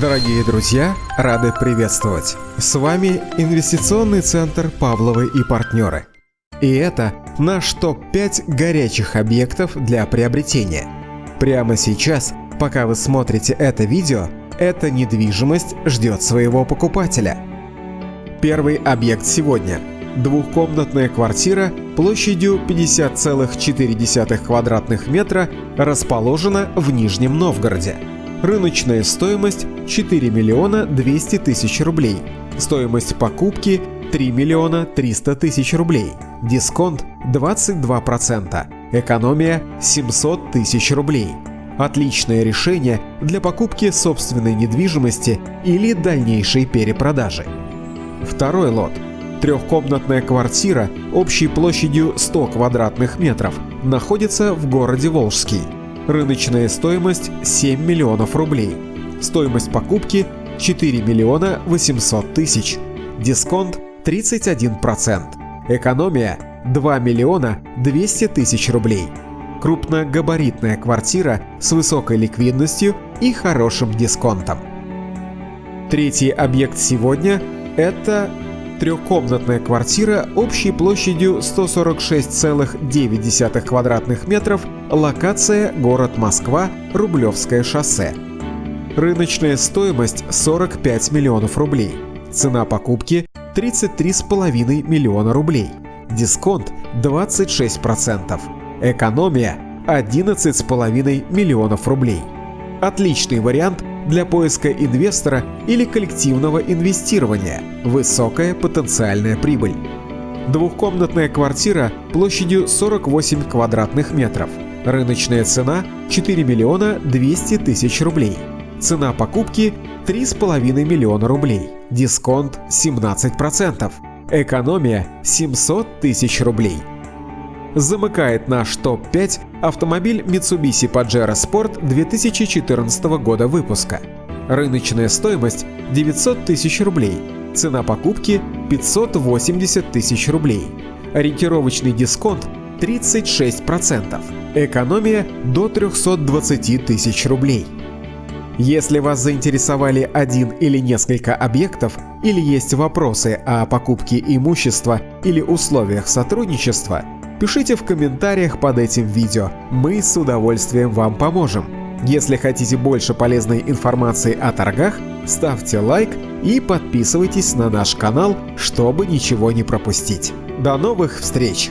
Дорогие друзья, рады приветствовать! С вами Инвестиционный центр «Павловы и партнеры». И это наш топ-5 горячих объектов для приобретения. Прямо сейчас, пока вы смотрите это видео, эта недвижимость ждет своего покупателя. Первый объект сегодня – двухкомнатная квартира площадью 50,4 квадратных метра расположена в Нижнем Новгороде. Рыночная стоимость 4 миллиона 200 тысяч рублей. Стоимость покупки 3 миллиона 300 тысяч рублей. Дисконт 22%. Экономия 700 тысяч рублей. Отличное решение для покупки собственной недвижимости или дальнейшей перепродажи. Второй лот. Трехкомнатная квартира общей площадью 100 квадратных метров находится в городе Волжский. Рыночная стоимость 7 миллионов рублей. Стоимость покупки 4 миллиона 800 тысяч. Дисконт 31%. Экономия 2 миллиона 200 тысяч рублей. Крупногабаритная квартира с высокой ликвидностью и хорошим дисконтом. Третий объект сегодня – это трехкомнатная квартира общей площадью 146,9 квадратных метров, локация город Москва, Рублевское шоссе. Рыночная стоимость 45 миллионов рублей. Цена покупки 33,5 миллиона рублей. Дисконт 26%. Экономия 11,5 миллионов рублей. Отличный вариант для поиска инвестора или коллективного инвестирования. Высокая потенциальная прибыль. Двухкомнатная квартира площадью 48 квадратных метров. Рыночная цена 4 миллиона 200 тысяч рублей. Цена покупки 3,5 миллиона рублей. Дисконт 17%. Экономия 700 тысяч рублей. Замыкает наш топ-5 автомобиль Mitsubishi Pajero Sport 2014 года выпуска. Рыночная стоимость 900 тысяч рублей. Цена покупки 580 тысяч рублей. Ориентировочный дисконт 36%. Экономия до 320 тысяч рублей. Если вас заинтересовали один или несколько объектов, или есть вопросы о покупке имущества или условиях сотрудничества, пишите в комментариях под этим видео, мы с удовольствием вам поможем. Если хотите больше полезной информации о торгах, ставьте лайк и подписывайтесь на наш канал, чтобы ничего не пропустить. До новых встреч!